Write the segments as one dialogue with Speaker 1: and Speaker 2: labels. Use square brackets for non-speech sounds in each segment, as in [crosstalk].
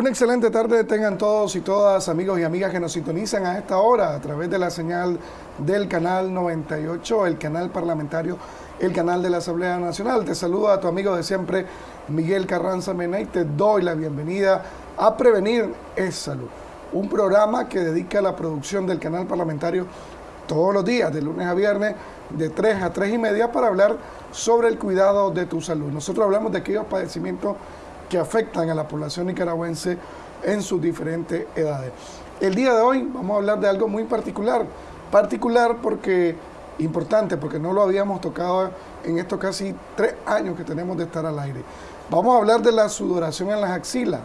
Speaker 1: Una excelente tarde tengan todos y todas, amigos y amigas que nos sintonizan a esta hora a través de la señal del canal 98, el canal parlamentario, el canal de la Asamblea Nacional. Te saluda a tu amigo de siempre, Miguel Carranza Mena, y te doy la bienvenida a Prevenir es Salud, un programa que dedica la producción del canal parlamentario todos los días, de lunes a viernes, de 3 a 3 y media, para hablar sobre el cuidado de tu salud. Nosotros hablamos de aquellos padecimientos que afectan a la población nicaragüense en sus diferentes edades. El día de hoy vamos a hablar de algo muy particular, particular porque importante, porque no lo habíamos tocado en estos casi tres años que tenemos de estar al aire. Vamos a hablar de la sudoración en las axilas,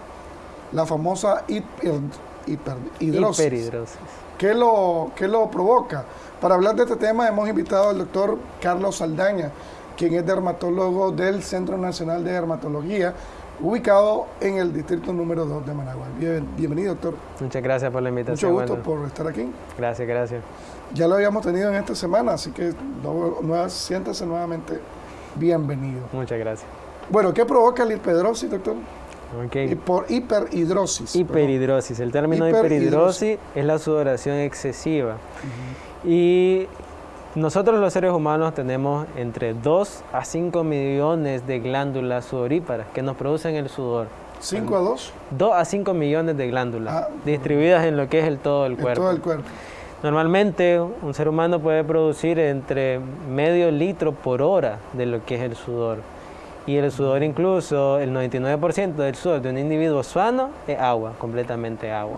Speaker 1: la famosa hiper, hiperhidrosis.
Speaker 2: Hiperhidrosis.
Speaker 1: ¿Qué lo, ¿Qué lo provoca? Para hablar de este tema hemos invitado al doctor Carlos Saldaña, quien es dermatólogo del Centro Nacional de Dermatología, ubicado en el distrito número 2 de Managua. Bien- bienvenido, doctor.
Speaker 2: Muchas gracias por la invitación.
Speaker 1: Mucho gusto por estar aquí.
Speaker 2: Gracias, gracias.
Speaker 1: Ya lo habíamos tenido en esta semana, así que no- siéntase nuevamente bienvenido.
Speaker 2: Muchas gracias.
Speaker 1: Bueno, ¿qué provoca la hiperhidrosis, doctor?
Speaker 2: Ok.
Speaker 1: Y por hiperhidrosis. perdón.
Speaker 2: Hiperhidrosis. El término
Speaker 1: Hiperhidrosis.
Speaker 2: hiperhidrosis es la sudoración excesiva. Y nosotros los seres humanos tenemos entre 2 a 5 millones de glándulas sudoríparas que nos producen el sudor.
Speaker 1: 5 a 2
Speaker 2: 2 a 5 millones de glándulas
Speaker 1: Ah,
Speaker 2: distribuidas en lo que es el todo el cuerpo.
Speaker 1: todo el cuerpo.
Speaker 2: Normalmente un ser humano puede producir entre medio litro por hora de lo que es el sudor. Y el sudor incluso, el 99% del sudor de un individuo sano es agua, completamente agua.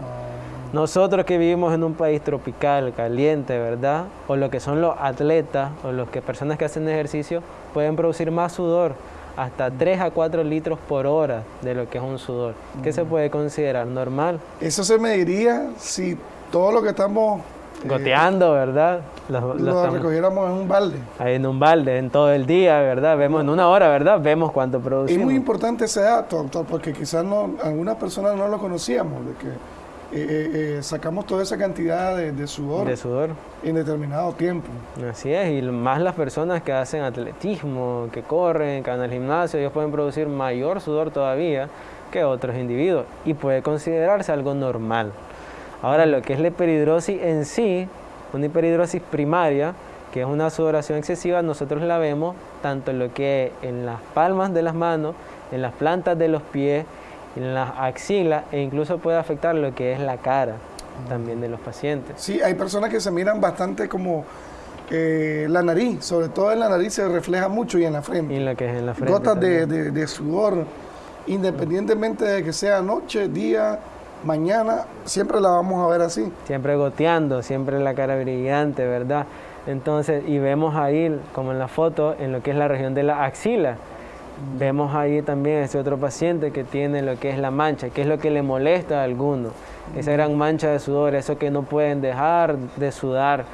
Speaker 2: Nosotros que vivimos en un país tropical, caliente, ¿verdad? O lo que son los atletas o los que personas que hacen ejercicio pueden producir más sudor, hasta 3 a 4 litros por hora de lo que es un sudor. ¿Qué se puede considerar normal?
Speaker 1: Eso se mediría si todo lo que estamos eh,
Speaker 2: Goteando, ¿verdad? Los- los
Speaker 1: lo
Speaker 2: estamos-
Speaker 1: recogiéramos en un balde.
Speaker 2: ahí en un balde, en todo el día, ¿verdad? Vemos en una hora, ¿verdad? Vemos cuánto
Speaker 1: Es
Speaker 2: producimos.
Speaker 1: muy importante ese dato, doctor, porque quizás no, algunas personas no lo conocíamos, de que eh, eh, eh, sacamos toda esa cantidad de, de sudor
Speaker 2: de sudor.
Speaker 1: en determinado tiempo.
Speaker 2: Así es, y más las personas que hacen atletismo, que corren, que van al gimnasio, ellos pueden producir mayor sudor todavía que otros individuos y puede considerarse algo normal. Ahora, lo que es la hiperhidrosis en sí, una hiperhidrosis primaria, que es una sudoración excesiva, nosotros la vemos tanto en lo que es en las palmas de las manos, en las plantas de los pies, en las axilas e incluso puede afectar lo que es la cara también de los pacientes.
Speaker 1: Sí, hay personas que se miran bastante como eh, la nariz, sobre todo en la nariz se refleja mucho y en la frente.
Speaker 2: Y lo que es en la frente.
Speaker 1: Gotas de- de sudor, independientemente de que sea noche, día, mañana, siempre la vamos a ver así.
Speaker 2: siempre goteando, siempre la cara brillante, ¿verdad? Entonces, y vemos ahí, como en la foto, en lo que es la región de la axila, vemos ahí también ese otro paciente que tiene lo que es la mancha, que es lo que le molesta a alguno, esa gran mancha de sudor, eso que no pueden dejar de sudar,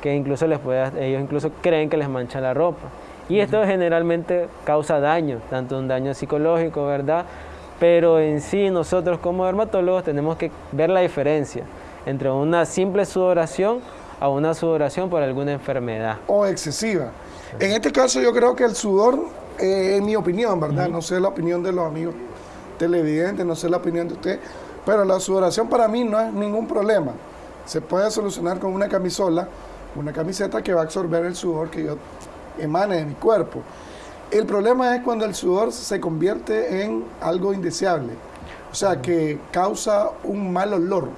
Speaker 2: que incluso les puede, ellos incluso creen que les mancha la ropa. Y esto generalmente causa daño, tanto un daño psicológico, ¿verdad? Pero en sí nosotros como dermatólogos tenemos que ver la diferencia entre una simple sudoración a una sudoración por alguna enfermedad.
Speaker 1: o excesiva. En este caso yo creo que el sudor, eh, en mi opinión, ¿verdad? No sé la opinión de los amigos televidentes, no sé la opinión de usted, pero la sudoración para mí no es ningún problema. Se puede solucionar con una camisola, una camiseta que va a absorber el sudor que yo emane de mi cuerpo. El problema es cuando el sudor se convierte en algo indeseable, o sea, que causa un mal olor,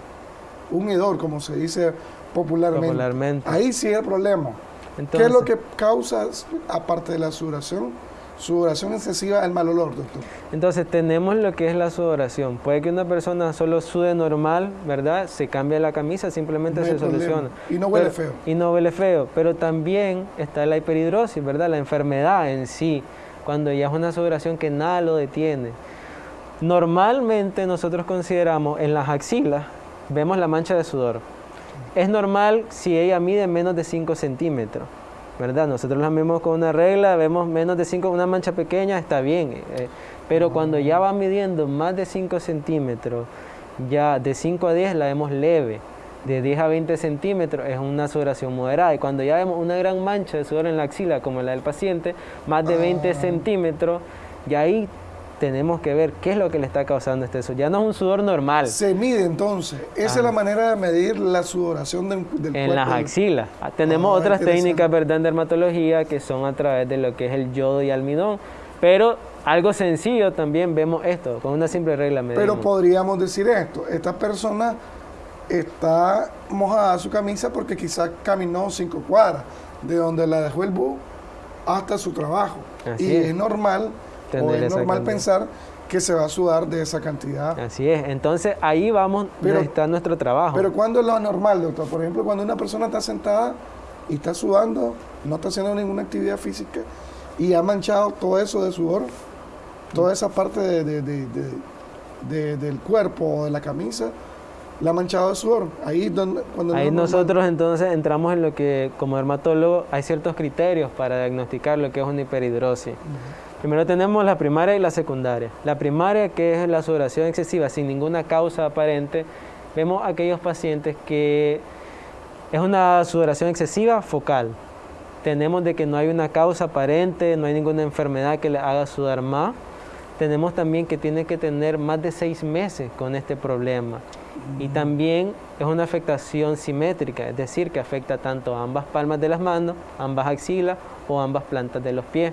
Speaker 1: un hedor, como se dice popularmente.
Speaker 2: Popularmente.
Speaker 1: Ahí sí es el problema. ¿Qué es
Speaker 2: Entonces-
Speaker 1: lo que causa, aparte de la sudoración, sudoración excesiva, el mal olor, doctor?
Speaker 2: Entonces tenemos lo que es la sudoración. Puede que una persona solo sude normal, ¿verdad? Se cambia la camisa, simplemente
Speaker 1: No
Speaker 2: se soluciona.
Speaker 1: Y no huele
Speaker 2: Pero-
Speaker 1: feo.
Speaker 2: Y no huele feo. Pero también está la hiperhidrosis, ¿verdad? La enfermedad en sí, cuando ya es una sudoración que nada lo detiene. Normalmente nosotros consideramos en las axilas, vemos la mancha de sudor. Es normal si ella mide menos de 5 centímetros, ¿verdad? Nosotros la vemos con una regla, vemos menos de 5, una mancha pequeña, está bien. eh, pero cuando ya va midiendo más de 5 centímetros, ya de 5 a 10 la vemos leve. De 10 a 20 centímetros es una sudoración moderada. Y cuando ya vemos una gran mancha de sudor en la axila, como la del paciente, más de 20 centímetros, y ahí tenemos que ver qué es lo que le está causando este sudor. Ya no es un sudor normal.
Speaker 1: Se mide entonces. Esa es la manera de medir la sudoración del,
Speaker 2: en
Speaker 1: cuerpo.
Speaker 2: las axilas. Ah, Tenemos
Speaker 1: Ah,
Speaker 2: otras técnicas, ¿verdad?, en dermatología que son a través de lo que es el yodo y almidón. Pero algo sencillo también vemos esto, con una simple regla medimos.
Speaker 1: Pero podríamos decir esto, esta persona está mojada su camisa porque quizás caminó cinco cuadras de donde la dejó el bus hasta su trabajo.
Speaker 2: Así
Speaker 1: y
Speaker 2: es.
Speaker 1: es, o es
Speaker 2: esa
Speaker 1: normal
Speaker 2: cantidad.
Speaker 1: pensar que se va a sudar de esa cantidad.
Speaker 2: Así es. Entonces ahí vamos,
Speaker 1: Pero-
Speaker 2: está nuestro trabajo.
Speaker 1: Pero ¿cuándo es lo normal, doctor? Por ejemplo, cuando una persona está sentada y está sudando, no está haciendo ninguna actividad física y ha manchado todo eso de sudor, toda esa parte de- de- de- de- de- del cuerpo o de la camisa, la ha manchado de sudor. Ahí donde, cuando
Speaker 2: Ahí nosotros entonces entramos en lo que como dermatólogo hay ciertos criterios para diagnosticar lo que es una hiperhidrosis. Primero tenemos la primaria y la secundaria. La primaria, que es la sudoración excesiva sin ninguna causa aparente, vemos aquellos pacientes que es una sudoración excesiva focal. Tenemos de que no hay una causa aparente, no hay ninguna enfermedad que le haga sudar más. Tenemos también que tiene que tener más de seis meses con este problema. Y también es una afectación simétrica, es decir, que afecta tanto a ambas palmas de las manos, ambas axilas o ambas plantas de los pies.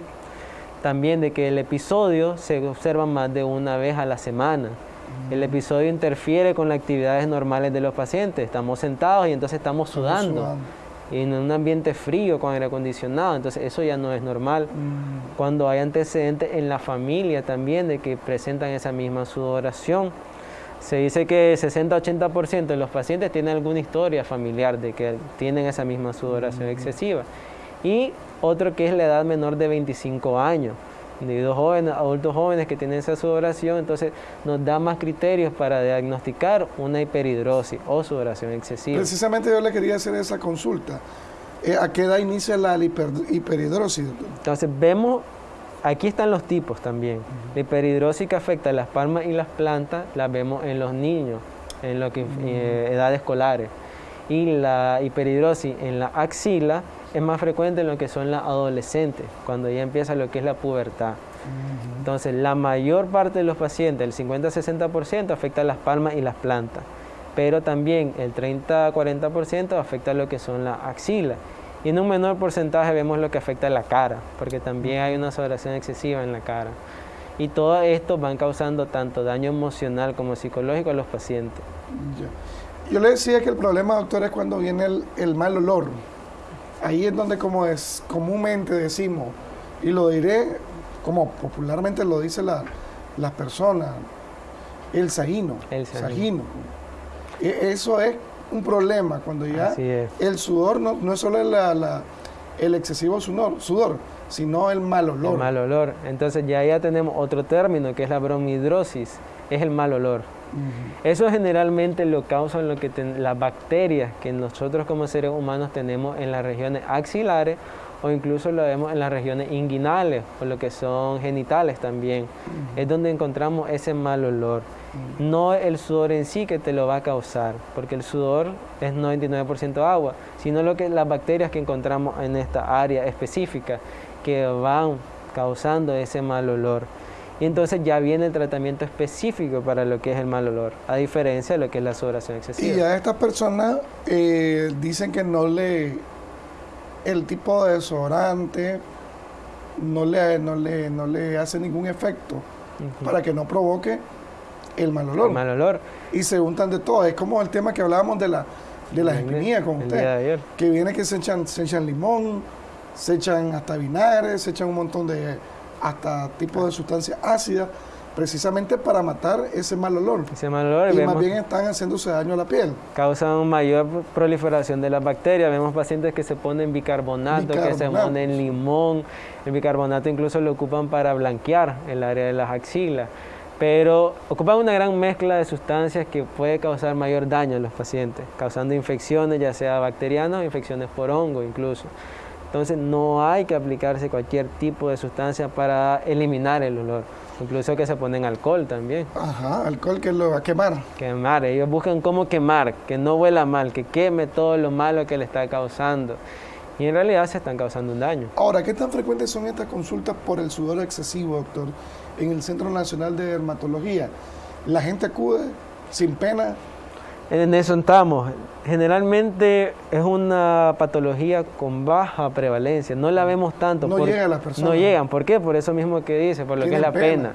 Speaker 2: También de que el episodio se observa más de una vez a la semana. El episodio interfiere con las actividades normales de los pacientes. Estamos sentados y entonces estamos
Speaker 1: Estamos
Speaker 2: sudando. Y en un ambiente frío con aire acondicionado. Entonces eso ya no es normal.
Speaker 1: Mm,
Speaker 2: Cuando hay antecedentes en la familia también de que presentan esa misma sudoración. Se dice que 60-80% de los pacientes tienen alguna historia familiar de que tienen esa misma sudoración excesiva. Y otro que es la edad menor de 25 años. Individuos jóvenes, adultos jóvenes que tienen esa sudoración, entonces nos da más criterios para diagnosticar una hiperhidrosis o sudoración excesiva.
Speaker 1: Precisamente yo le quería hacer esa consulta. Eh, ¿A qué edad inicia la hiper- hiperhidrosis, doctor?
Speaker 2: Entonces vemos, aquí están los tipos también. La hiperhidrosis que afecta a las palmas y las plantas, la vemos en los niños, en lo que, eh, edades escolares. Y la hiperhidrosis en la axila es más frecuente en lo que son las adolescentes, cuando ya empieza lo que es la pubertad. Entonces, la mayor parte de los pacientes, el 50-60%, afecta a las palmas y las plantas, pero también el 30-40% afecta lo que son las axilas. Y en un menor porcentaje vemos lo que afecta a la cara, porque también hay una sudoración excesiva en la cara. Y todo esto van causando tanto daño emocional como psicológico a los pacientes.
Speaker 1: Yo le decía que el problema, doctor, es cuando viene el, el mal olor. Ahí es donde como es comúnmente decimos, y lo diré como popularmente lo dicen la- las personas, el sajino.
Speaker 2: El sajino.
Speaker 1: E- Eso es un problema cuando ya el sudor no, no es solo la- la- el excesivo sudor, sudor, sino el mal olor.
Speaker 2: El mal olor. Entonces ya ya tenemos otro término que es la bromidrosis, es el mal olor. Eso generalmente lo causan lo que ten- las bacterias que nosotros como seres humanos tenemos en las regiones axilares o incluso lo vemos en las regiones inguinales o lo que son genitales también. Es donde encontramos ese mal olor. No el sudor en sí que te lo va a causar, porque el sudor es 99% agua, sino lo que las bacterias que encontramos en esta área específica que van causando ese mal olor. Y entonces ya viene el tratamiento específico para lo que es el mal olor, a diferencia de lo que es la sudoración
Speaker 1: Y
Speaker 2: excesiva.
Speaker 1: a estas personas eh, dicen que no le. El tipo de desodorante no le, no le, no le hace ningún efecto para que no provoque el mal olor.
Speaker 2: El mal olor.
Speaker 1: Y se untan de todo. Es como el tema que hablábamos de la, de las espinillas con usted. Que viene que se echan, se echan limón, se echan hasta vinagre, se echan un montón de. Hasta tipos de sustancias ácidas, precisamente para matar ese mal olor.
Speaker 2: Ese mal olor
Speaker 1: Y
Speaker 2: vemos-
Speaker 1: más bien están haciéndose daño a la piel.
Speaker 2: causan mayor proliferación de las bacterias. Vemos pacientes que se ponen bicarbonato, que se
Speaker 1: Bicarbonato.
Speaker 2: ponen limón. El bicarbonato incluso lo ocupan para blanquear el área de las axilas. Pero ocupan una gran mezcla de sustancias que puede causar mayor daño a los pacientes, causando infecciones, ya sea bacterianas o infecciones por hongo incluso. Entonces no hay que aplicarse cualquier tipo de sustancia para eliminar el olor. Incluso que se ponen alcohol también.
Speaker 1: Ajá, alcohol que lo va a quemar.
Speaker 2: Quemar, ellos buscan cómo quemar, que no huela mal, que queme todo lo malo que le está causando. y en realidad se están causando un daño.
Speaker 1: Ahora, ¿qué tan frecuentes son estas consultas por el sudor excesivo, doctor, en el Centro Nacional de Dermatología? ¿La gente acude sin pena?
Speaker 2: En eso estamos. Generalmente es una patología con baja prevalencia, no la vemos tanto.
Speaker 1: No llegan las personas.
Speaker 2: No llegan, ¿por qué? Por eso mismo que dice, por lo que es la pena.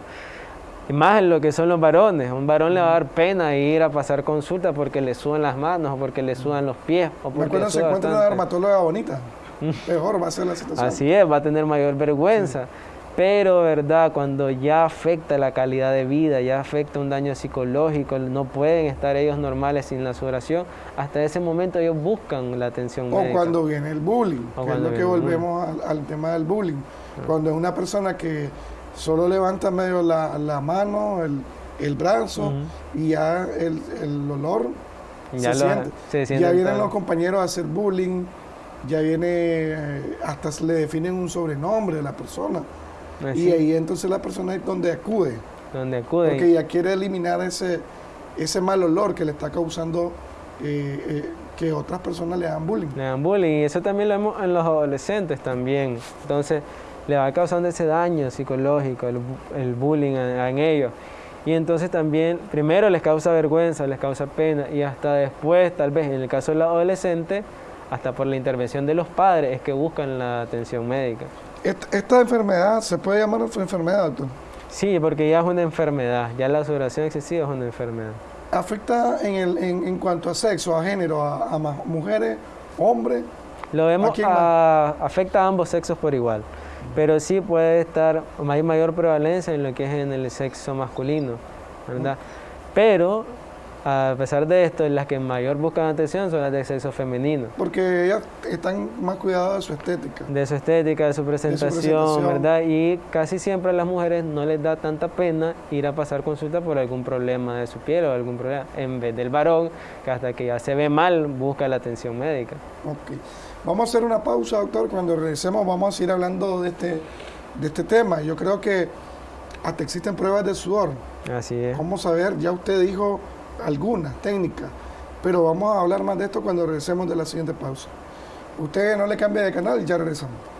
Speaker 2: Y más en lo que son los varones. Un varón le va a dar pena ir a pasar consulta porque le sudan las manos o porque le sudan los pies. O porque
Speaker 1: cuando se encuentra una dermatóloga bonita, [laughs] mejor va a ser la situación.
Speaker 2: Así es, va a tener mayor vergüenza. Pero, ¿verdad? Cuando ya afecta la calidad de vida, ya afecta un daño psicológico, no pueden estar ellos normales sin la sudoración, hasta ese momento ellos buscan la atención
Speaker 1: médica. O cuando viene el bullying, que es lo que volvemos al, tema del bullying. Cuando es una persona que solo levanta medio la, la mano, el, el brazo y ya el, el olor ya se, siente. Ya vienen los compañeros a hacer bullying, ya viene, eh, hasta le definen un sobrenombre de la persona. Pues y ahí entonces la persona es donde acude.
Speaker 2: Donde acude.
Speaker 1: Porque ya quiere eliminar ese, ese mal olor que le está causando eh, eh, que otras personas le hagan bullying.
Speaker 2: Le dan bullying y eso también lo vemos en los adolescentes también. Entonces le va causando ese daño psicológico, el, bullying en, ellos. Y entonces también, primero les causa vergüenza, les causa pena y hasta después, tal vez en el caso del adolescente, hasta por la intervención de los padres es que buscan la atención médica.
Speaker 1: ¿Esta, enfermedad se puede llamar enfermedad, doctor?
Speaker 2: Sí, porque ya es una enfermedad, ya la sudoración excesiva es una enfermedad.
Speaker 1: ¿Afecta en, el, en, cuanto a sexo, a género, a, mujeres, hombres?
Speaker 2: Lo vemos, a, afecta a ambos sexos por igual pero sí puede estar, hay mayor prevalencia en lo que es en el sexo masculino, ¿verdad? Pero a pesar de esto, las que mayor buscan atención son las de sexo femenino.
Speaker 1: Porque ellas están más cuidadas de su estética.
Speaker 2: De su estética, de su presentación, ¿verdad? Y casi siempre a las mujeres no les da tanta pena ir a pasar consulta por algún problema de su piel o algún problema, en vez del varón, que hasta que ya se ve mal busca la atención médica.
Speaker 1: Ok. Vamos a hacer una pausa, doctor. Cuando regresemos vamos a seguir hablando de este, de este tema. Yo creo que hasta existen pruebas de sudor.
Speaker 2: Así es.
Speaker 1: ¿Cómo saber? Ya usted dijo algunas técnicas, pero vamos a hablar más de esto cuando regresemos de la siguiente pausa. Usted no le cambie de canal y ya regresamos.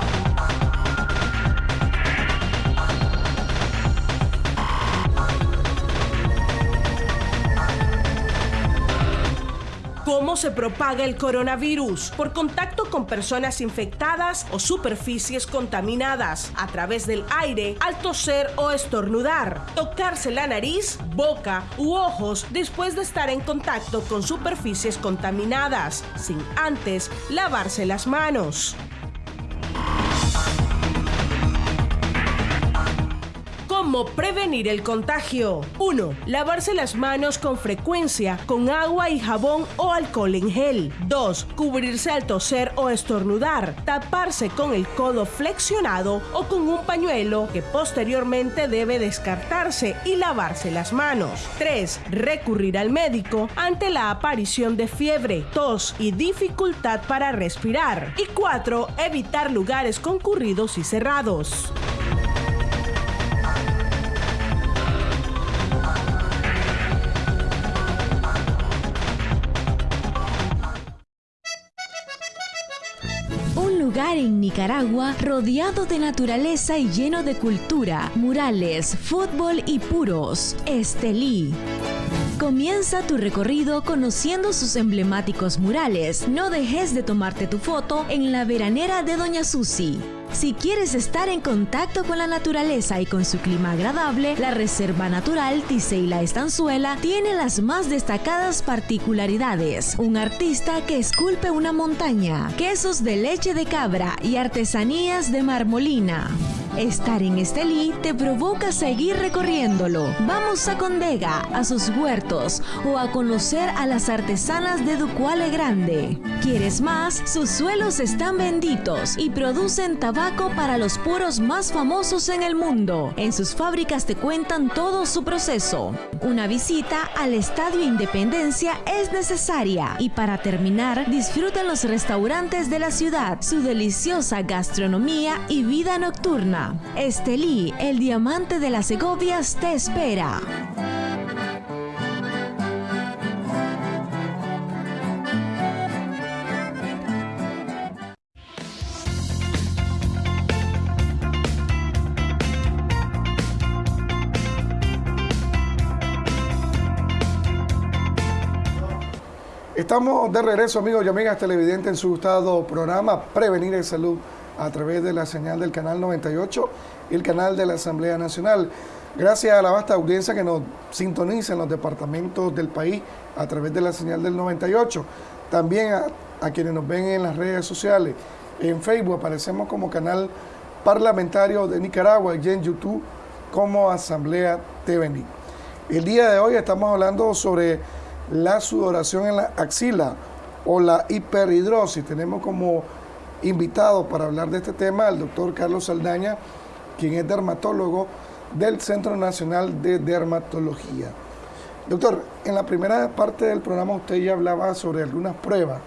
Speaker 3: se propaga el coronavirus? Por contacto con personas infectadas o superficies contaminadas, a través del aire, al toser o estornudar, tocarse la nariz, boca u ojos después de estar en contacto con superficies contaminadas, sin antes lavarse las manos. ¿Cómo prevenir el contagio? 1. Lavarse las manos con frecuencia con agua y jabón o alcohol en gel. 2. Cubrirse al toser o estornudar. Taparse con el codo flexionado o con un pañuelo que posteriormente debe descartarse y lavarse las manos. 3. Recurrir al médico ante la aparición de fiebre, tos y dificultad para respirar. Y 4. Evitar lugares concurridos y cerrados.
Speaker 4: En Nicaragua rodeado de naturaleza y lleno de cultura, murales, fútbol y puros. Estelí. Comienza tu recorrido conociendo sus emblemáticos murales. No dejes de tomarte tu foto en la veranera de Doña Susi. Si quieres estar en contacto con la naturaleza y con su clima agradable, la Reserva Natural Tiseila Estanzuela tiene las más destacadas particularidades. Un artista que esculpe una montaña, quesos de leche de cabra y artesanías de marmolina. Estar en Estelí te provoca seguir recorriéndolo. Vamos a Condega, a sus huertos o a conocer a las artesanas de Ducuale Grande. ¿Quieres más? Sus suelos están benditos y producen tabaco para los puros más famosos en el mundo. En sus fábricas te cuentan todo su proceso. Una visita al Estadio Independencia es necesaria. Y para terminar, disfruten los restaurantes de la ciudad, su deliciosa gastronomía y vida nocturna. Estelí, el diamante de las Segovias, te espera.
Speaker 1: Estamos de regreso, amigos y amigas televidentes, en su gustado programa Prevenir el Salud a través de la señal del canal 98 y el canal de la Asamblea Nacional. Gracias a la vasta audiencia que nos sintoniza en los departamentos del país a través de la señal del 98. También a, quienes nos ven en las redes sociales. En Facebook aparecemos como canal parlamentario de Nicaragua y en YouTube como Asamblea TVNI. El día de hoy estamos hablando sobre la sudoración en la axila o la hiperhidrosis. Tenemos como invitado para hablar de este tema al doctor Carlos Saldaña, quien es dermatólogo del Centro Nacional de Dermatología. Doctor, en la primera parte del programa usted ya hablaba sobre algunas pruebas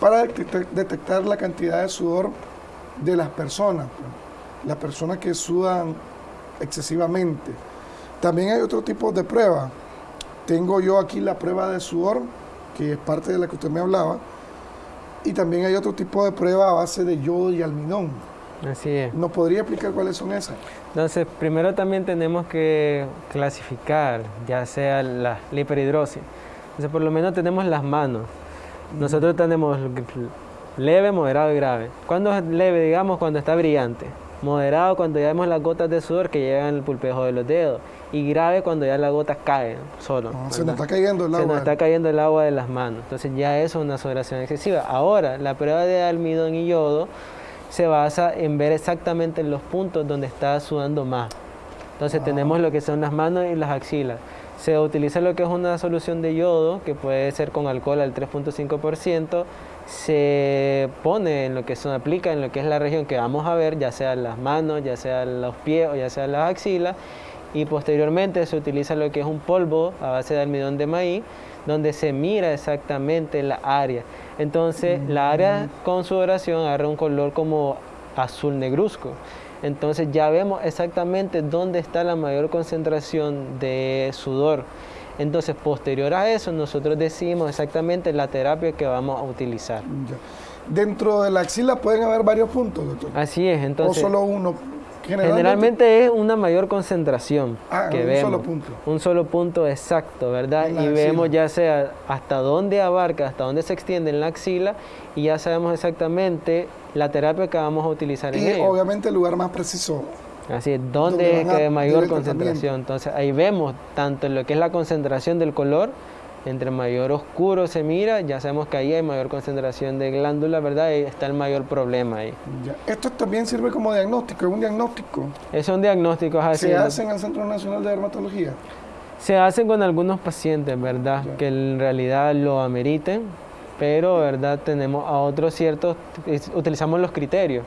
Speaker 1: para detectar la cantidad de sudor de las personas, las personas que sudan excesivamente. También hay otro tipo de pruebas. Tengo yo aquí la prueba de sudor, que es parte de la que usted me hablaba, y también hay otro tipo de prueba a base de yodo y almidón.
Speaker 2: Así es.
Speaker 1: ¿Nos podría explicar cuáles son esas?
Speaker 2: Entonces, primero también tenemos que clasificar, ya sea la, hiperhidrosis. Entonces, por lo menos tenemos las manos. Nosotros tenemos leve, moderado y grave. ¿Cuándo es leve? Digamos, cuando está brillante. Moderado, cuando ya vemos las gotas de sudor que llegan al pulpejo de los dedos y grave cuando ya las gotas caen solo.
Speaker 1: Ah, se nos está cayendo el agua.
Speaker 2: Se nos está cayendo el agua de las manos. Entonces ya eso es una sudoración excesiva. Ahora, la prueba de almidón y yodo se basa en ver exactamente los puntos donde está sudando más. Entonces ah. tenemos lo que son las manos y las axilas. Se utiliza lo que es una solución de yodo, que puede ser con alcohol al 3.5%, se pone en lo que se aplica en lo que es la región que vamos a ver, ya sea las manos, ya sea los pies o ya sea las axilas, y posteriormente se utiliza lo que es un polvo a base de almidón de maíz, donde se mira exactamente la área. Entonces la área con sudoración agarra un color como azul negruzco. Entonces ya vemos exactamente dónde está la mayor concentración de sudor. Entonces posterior a eso nosotros decimos exactamente la terapia que vamos a utilizar.
Speaker 1: Dentro de la axila pueden haber varios puntos, doctor.
Speaker 2: Así es, entonces.
Speaker 1: O solo uno.
Speaker 2: Generalmente, es una mayor concentración
Speaker 1: ah,
Speaker 2: que
Speaker 1: un solo punto.
Speaker 2: Un solo punto exacto, ¿verdad? Y vemos ya sea hasta dónde abarca, hasta dónde se extiende en la axila y ya sabemos exactamente la terapia que vamos a utilizar
Speaker 1: y
Speaker 2: en
Speaker 1: obviamente el lugar más preciso.
Speaker 2: Así es, dónde es que hay mayor concentración. Entonces ahí vemos tanto lo que es la concentración del color, entre mayor oscuro se mira, ya sabemos que ahí hay mayor concentración de glándula, ¿verdad? Y está el mayor problema ahí.
Speaker 1: Esto también sirve como diagnóstico, es un diagnóstico.
Speaker 2: Es un diagnóstico,
Speaker 1: así. ¿Se hace en el Centro Nacional de Dermatología?
Speaker 2: Se hacen con algunos pacientes, ¿verdad? Que en realidad lo ameriten, pero, ¿verdad? Tenemos a otros ciertos, utilizamos los criterios.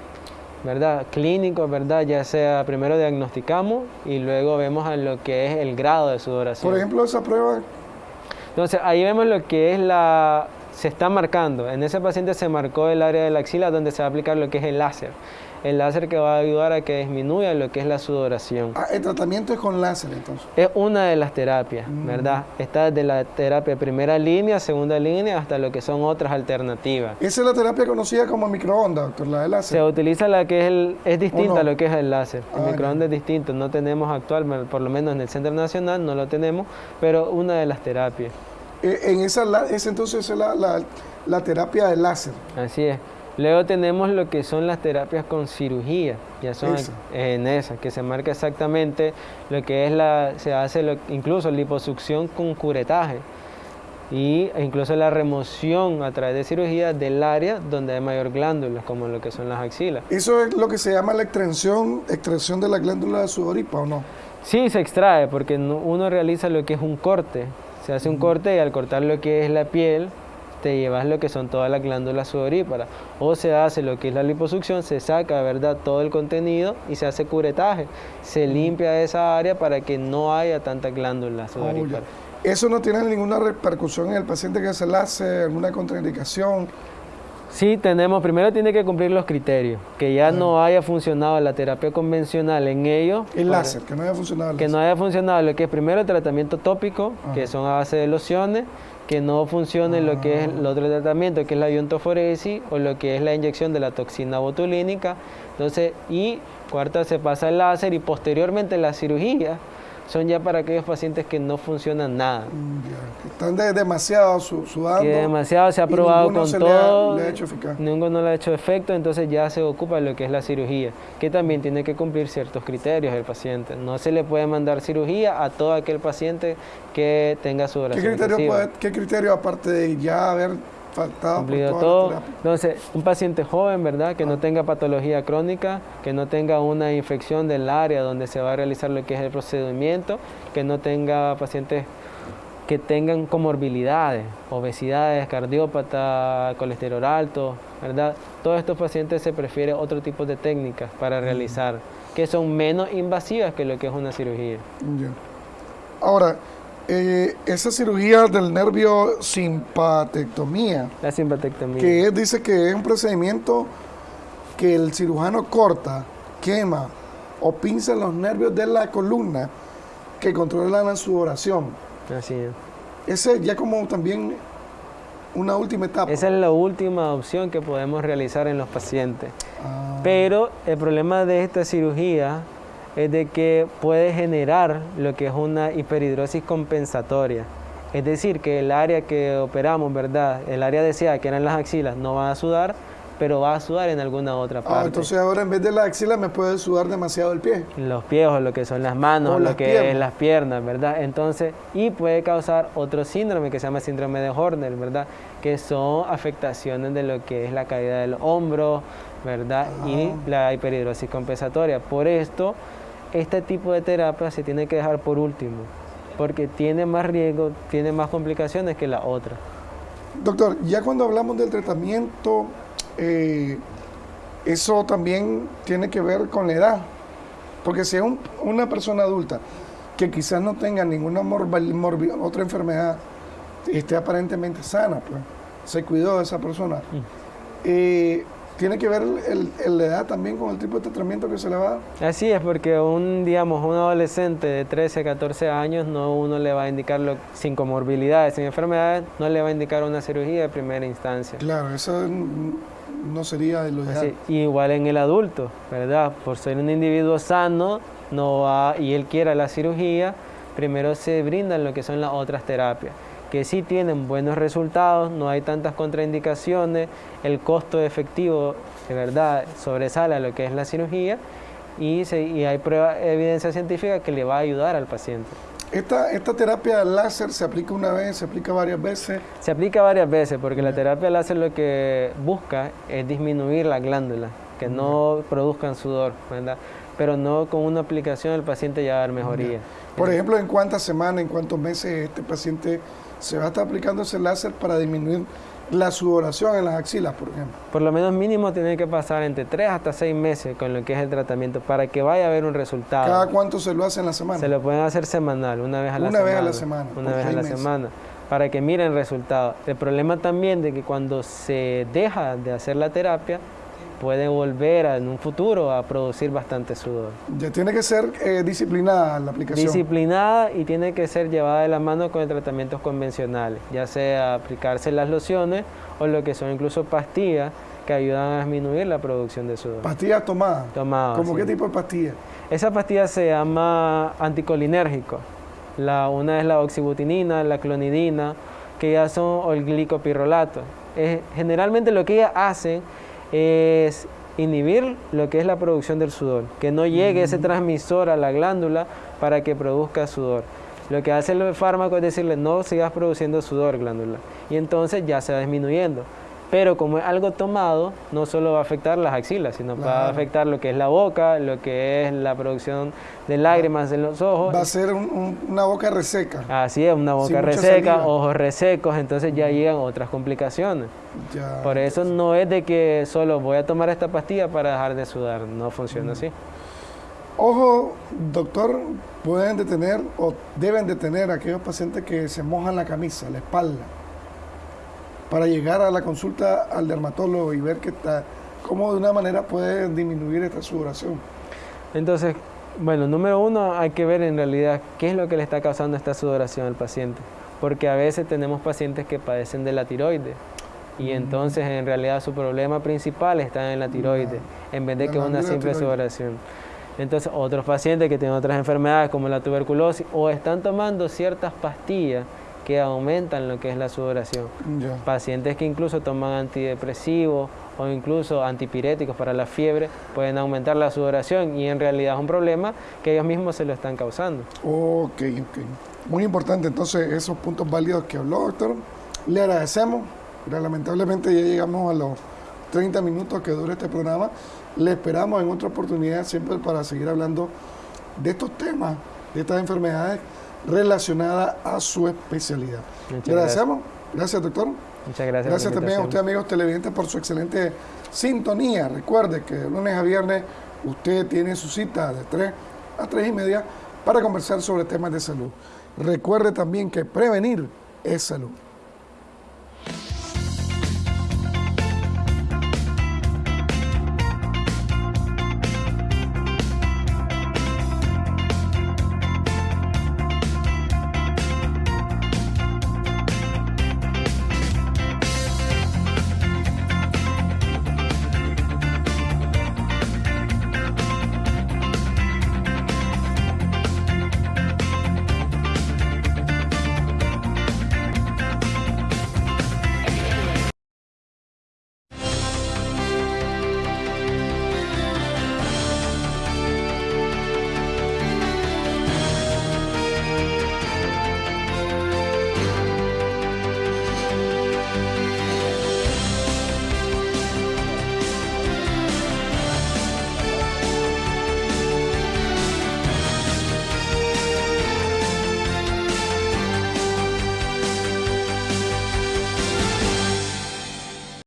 Speaker 2: ¿Verdad? Clínicos, ¿verdad? Ya sea primero diagnosticamos y luego vemos a lo que es el grado de sudoración.
Speaker 1: Por ejemplo, esa prueba
Speaker 2: entonces ahí vemos lo que es la se está marcando. En ese paciente se marcó el área de la axila donde se va a aplicar lo que es el láser. El láser que va a ayudar a que disminuya lo que es la sudoración.
Speaker 1: Ah, el tratamiento es con láser entonces.
Speaker 2: Es una de las terapias,
Speaker 1: Mm.
Speaker 2: ¿verdad? Está desde la terapia primera línea, segunda línea, hasta lo que son otras alternativas.
Speaker 1: Esa es la terapia conocida como microondas, doctor, la de
Speaker 2: Se
Speaker 1: láser.
Speaker 2: utiliza la que es el, es distinta
Speaker 1: no?
Speaker 2: a lo que es el láser. El
Speaker 1: Ah,
Speaker 2: microondas es distinto, no tenemos actual, por lo menos en el Centro Nacional no lo tenemos, pero una de las terapias.
Speaker 1: Eh, en esa, esa entonces es la, la- la terapia de láser.
Speaker 2: Así es. Luego tenemos lo que son las terapias con cirugía, ya son en esa, que se marca exactamente lo que es la, se hace lo- incluso liposucción con curetaje y e incluso la remoción a través de cirugía del área donde hay mayor glándula, como lo que son las axilas.
Speaker 1: Eso es lo que se llama la extracción, extracción de la glándula de sudoripa, ¿o no?
Speaker 2: Sí, se extrae porque no- uno realiza lo que es un corte. Se hace un corte y al cortar lo que es la piel, te llevas lo que son todas las glándulas sudoríparas. O se hace lo que es la liposucción, se saca, ¿verdad?, todo el contenido y se hace curetaje. Se limpia esa área para que no haya tantas glándulas
Speaker 1: Oh,
Speaker 2: sudoríparas.
Speaker 1: Eso no tiene ninguna repercusión en el paciente que se le hace, alguna contraindicación.
Speaker 2: Sí, tenemos, primero tiene que cumplir los criterios, que ya no haya funcionado la terapia convencional en ellos.
Speaker 1: El
Speaker 2: para-
Speaker 1: láser, que no haya funcionado el
Speaker 2: que no haya funcionado lo que es primero el tratamiento tópico,
Speaker 1: Ajá.
Speaker 2: que son a base de lociones, que no funcione lo que es el otro tratamiento, que es la iontoforesis o lo que es la inyección de la toxina botulínica. Entonces, y cuarta se pasa el láser y posteriormente la cirugía son ya para aquellos pacientes que no funcionan nada.
Speaker 1: Ya, están de- demasiado su- sudando.
Speaker 2: Que demasiado se ha probado con
Speaker 1: se le ha-
Speaker 2: todo,
Speaker 1: le ha hecho eficaz.
Speaker 2: ninguno le ha hecho efecto, entonces ya se ocupa lo que es la cirugía, que también tiene que cumplir ciertos criterios el paciente. No se le puede mandar cirugía a todo aquel paciente que tenga su
Speaker 1: ¿Qué criterio, puede- ¿Qué criterio, aparte de ya haber faltado
Speaker 2: cumplido todo. Entonces, un paciente joven, ¿verdad? Que
Speaker 1: Ah.
Speaker 2: no tenga patología crónica, que no tenga una infección del área donde se va a realizar lo que es el procedimiento, que no tenga pacientes que tengan comorbilidades, obesidades, cardiópata, colesterol alto, ¿verdad? Todos estos pacientes se prefiere otro tipo de técnicas para realizar, que son menos invasivas que lo que es una cirugía.
Speaker 1: Ahora, eh, esa cirugía del nervio simpatectomía,
Speaker 2: La simpatectomía.
Speaker 1: que es- dice que es un procedimiento que el cirujano corta, quema o pinza los nervios de la columna que controlan la sudoración.
Speaker 2: Así es.
Speaker 1: Ese ya como también una última etapa.
Speaker 2: Esa es la última opción que podemos realizar en los pacientes.
Speaker 1: Ah,
Speaker 2: Pero el problema de esta cirugía es de que puede generar lo que es una hiperhidrosis compensatoria. Es decir, que el área que operamos, ¿verdad? El área deseada, que eran las axilas, no va a sudar, pero va a sudar en alguna otra
Speaker 1: ah,
Speaker 2: parte.
Speaker 1: entonces ahora en vez de la axila me puede sudar demasiado el pie.
Speaker 2: los pies o lo que son las manos,
Speaker 1: O
Speaker 2: o
Speaker 1: las
Speaker 2: lo que
Speaker 1: piernas.
Speaker 2: es las piernas, ¿verdad? Entonces, y puede causar otro síndrome que se llama síndrome de Horner, ¿verdad? Que son afectaciones de lo que es la caída del hombro, ¿verdad? Y
Speaker 1: Ah.
Speaker 2: la hiperhidrosis compensatoria. Por esto, este tipo de terapia se tiene que dejar por último, porque tiene más riesgo, tiene más complicaciones que la otra.
Speaker 1: Doctor, ya cuando hablamos del tratamiento, eh, eso también tiene que ver con la edad. Porque si es un- una persona adulta que quizás no tenga ninguna otra enfermedad, esté aparentemente sana, pues se cuidó de esa persona. eh, tiene que ver el- el- la edad también con el tipo de tratamiento que se le va a dar.
Speaker 2: Así es, porque un, digamos, un adolescente de 13, 14 años, no uno le va a indicar, lo- sin comorbilidades, sin enfermedades, no le va a indicar una cirugía de primera instancia.
Speaker 1: Claro, eso no sería lo ideal.
Speaker 2: Igual en el adulto, ¿verdad? Por ser un individuo sano no va, y él quiera la cirugía, primero se brindan lo que son las otras terapias, que sí tienen buenos resultados, no hay tantas contraindicaciones, el costo efectivo de verdad sobresale a lo que es la cirugía y, se- y hay prueba, evidencia científica que le va a ayudar al paciente.
Speaker 1: Esta, esta terapia láser se aplica una vez, se aplica varias veces.
Speaker 2: Se aplica varias veces porque la terapia láser lo que busca es disminuir la glándula, que no produzcan sudor, ¿verdad? Pero no con una aplicación el paciente ya va a dar mejoría.
Speaker 1: Por ejemplo, ¿en cuántas semanas, en cuántos meses este paciente se va a estar aplicando ese láser para disminuir la sudoración en las axilas, por ejemplo?
Speaker 2: Por lo menos mínimo tiene que pasar entre 3 hasta 6 meses con lo que es el tratamiento para que vaya a haber un resultado.
Speaker 1: ¿Cada cuánto se lo hace en la semana?
Speaker 2: Se lo pueden hacer semanal, una vez a la
Speaker 1: Una
Speaker 2: semana.
Speaker 1: vez a la semana,
Speaker 2: Una vez a la
Speaker 1: meses.
Speaker 2: semana. para que miren resultados. El problema también de que cuando se deja de hacer la terapia, puede volver en un futuro a producir bastante sudor.
Speaker 1: Ya tiene que ser eh, disciplinada la aplicación.
Speaker 2: Disciplinada y tiene que ser llevada de la mano con tratamientos convencionales, ya sea aplicarse las lociones o lo que son incluso pastillas que ayudan a disminuir la producción de sudor.
Speaker 1: ¿Pastillas tomadas?
Speaker 2: Tomadas.
Speaker 1: ¿Cómo qué tipo de pastillas?
Speaker 2: Esa pastilla se llama anticolinérgico. La, una es la oxibutinina, la clonidina, que ya son o el glicopirrolato. generalmente lo que ellas hacen es inhibir lo que es la producción del sudor, que no llegue ese mm. transmisor a la glándula para que produzca sudor. Lo que hace el fármaco es decirle no sigas produciendo sudor glándula y entonces ya se va disminuyendo. Pero como es algo tomado, no solo va a afectar las axilas, sino va a afectar lo que es la boca, lo que es la producción de lágrimas en los ojos.
Speaker 1: Va a ser una boca reseca.
Speaker 2: Así es, una boca reseca, ojos resecos, entonces ya llegan otras complicaciones. Por eso no es de que solo voy a tomar esta pastilla para dejar de sudar, no funciona así.
Speaker 1: Ojo, doctor, pueden detener o deben detener a aquellos pacientes que se mojan la camisa, la espalda para llegar a la consulta al dermatólogo y ver que está, cómo de una manera puede disminuir esta sudoración.
Speaker 2: Entonces, bueno, número uno, hay que ver en realidad qué es lo que le está causando esta sudoración al paciente, porque a veces tenemos pacientes que padecen de la tiroides y mm. entonces en realidad su problema principal está en la tiroides, en vez de que una simple sudoración. Entonces, otros pacientes que tienen otras enfermedades como la tuberculosis o están tomando ciertas pastillas que aumentan lo que es la sudoración. Pacientes que incluso toman antidepresivos o incluso antipiréticos para la fiebre pueden aumentar la sudoración y en realidad es un problema que ellos mismos se lo están causando.
Speaker 1: Ok, ok. Muy importante entonces esos puntos válidos que habló, doctor. Le agradecemos, pero lamentablemente ya llegamos a los 30 minutos que dura este programa. Le esperamos en otra oportunidad siempre para seguir hablando de estos temas, de estas enfermedades relacionada a su especialidad. Muchas gracias. Gracias, doctor.
Speaker 2: Muchas gracias.
Speaker 1: Gracias también a usted, amigos televidentes, por su excelente sintonía. Recuerde que de lunes a viernes usted tiene su cita de 3 a 3 y media para conversar sobre temas de salud. Recuerde también que prevenir es salud.